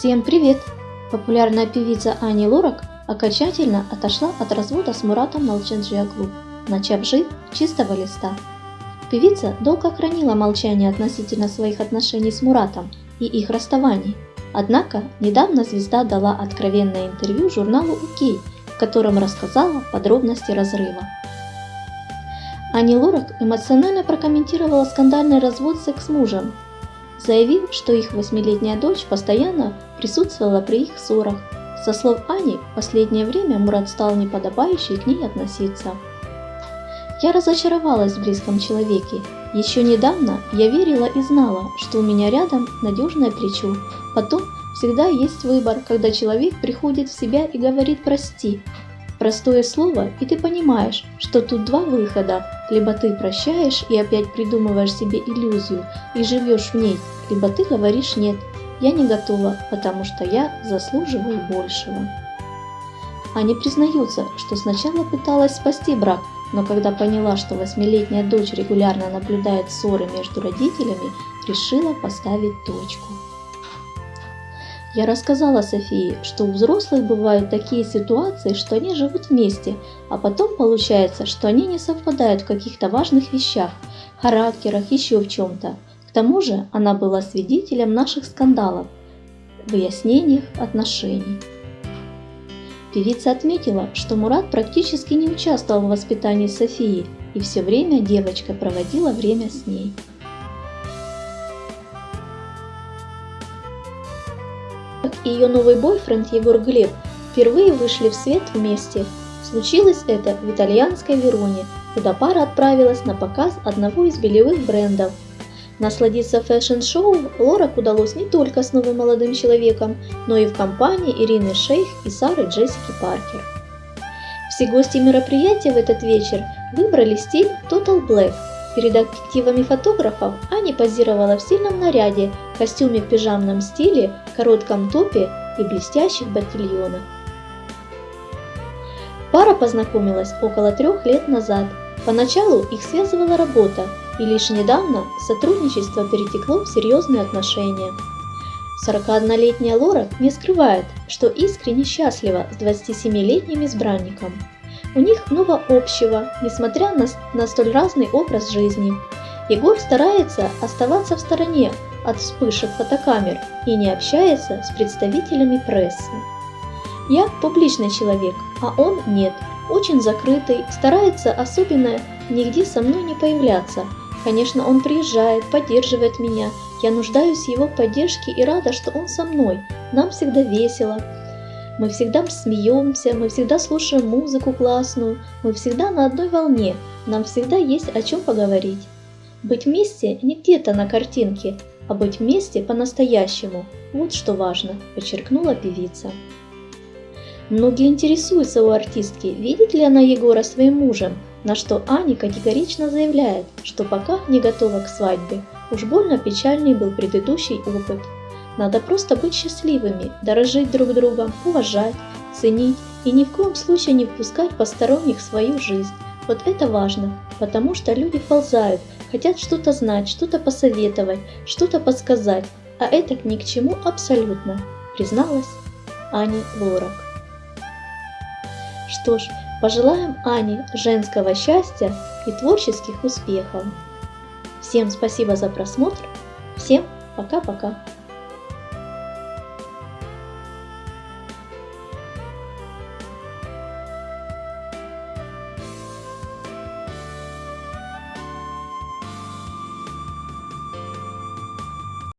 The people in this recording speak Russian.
Всем привет! Популярная певица Ани Лорак окончательно отошла от развода с Муратом Налченджиаглу, начав жить чистого листа. Певица долго хранила молчание относительно своих отношений с Муратом и их расставаний. Однако недавно звезда дала откровенное интервью журналу «Окей», в котором рассказала подробности разрыва. Ани Лорак эмоционально прокомментировала скандальный развод с экс-мужем, заявив, что их восьмилетняя дочь постоянно присутствовала при их ссорах. Со слов Ани, в последнее время Мурат стал неподобающе к ней относиться. Я разочаровалась в близком человеке. Еще недавно я верила и знала, что у меня рядом надежное плечо. Потом всегда есть выбор, когда человек приходит в себя и говорит «прости», Простое слово, и ты понимаешь, что тут два выхода. Либо ты прощаешь и опять придумываешь себе иллюзию и живешь в ней, либо ты говоришь «нет, я не готова, потому что я заслуживаю большего». Они признаются, что сначала пыталась спасти брак, но когда поняла, что восьмилетняя дочь регулярно наблюдает ссоры между родителями, решила поставить точку. Я рассказала Софии, что у взрослых бывают такие ситуации, что они живут вместе, а потом получается, что они не совпадают в каких-то важных вещах, характерах, еще в чем-то. К тому же она была свидетелем наших скандалов, выяснениях отношений. Певица отметила, что Мурат практически не участвовал в воспитании Софии, и все время девочка проводила время с ней. И ее новый бойфренд Егор Глеб впервые вышли в свет вместе. Случилось это в итальянской Вероне, куда пара отправилась на показ одного из белевых брендов. Насладиться фэшн-шоу Лорак удалось не только с новым молодым человеком, но и в компании Ирины Шейх и Сары Джессики Паркер. Все гости мероприятия в этот вечер выбрали стиль Total Black – Перед объективами фотографов Аня позировала в стильном наряде, костюме в пижамном стиле, коротком топе и блестящих ботильонах. Пара познакомилась около трех лет назад. Поначалу их связывала работа, и лишь недавно сотрудничество перетекло в серьезные отношения. 41-летняя Лора не скрывает, что искренне счастлива с 27-летним избранником. У них много общего, несмотря на, на столь разный образ жизни. Егор старается оставаться в стороне от вспышек фотокамер и не общается с представителями прессы. Я публичный человек, а он нет, очень закрытый, старается особенно нигде со мной не появляться. Конечно, он приезжает, поддерживает меня, я нуждаюсь в его поддержке и рада, что он со мной. Нам всегда весело, мы всегда смеемся, мы всегда слушаем музыку классную, мы всегда на одной волне, нам всегда есть о чем поговорить. Быть вместе не где-то на картинке, а быть вместе по-настоящему. Вот что важно, подчеркнула певица. Многие интересуются у артистки, видит ли она Егора своим мужем, на что Аня категорично заявляет, что пока не готова к свадьбе. Уж больно печальный был предыдущий опыт. Надо просто быть счастливыми, дорожить друг другом, уважать, ценить и ни в коем случае не впускать посторонних в свою жизнь. Вот это важно, потому что люди ползают, хотят что-то знать, что-то посоветовать, что-то подсказать, а это ни к чему абсолютно, призналась Аня Лорак. Что ж, пожелаем Ане женского счастья и творческих успехов. Всем спасибо за просмотр, всем пока-пока.